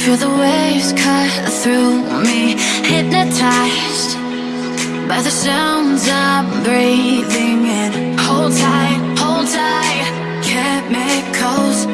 Feel the waves cut through me Hypnotized by the sounds I'm breathing in. Hold tight, hold tight Chemicals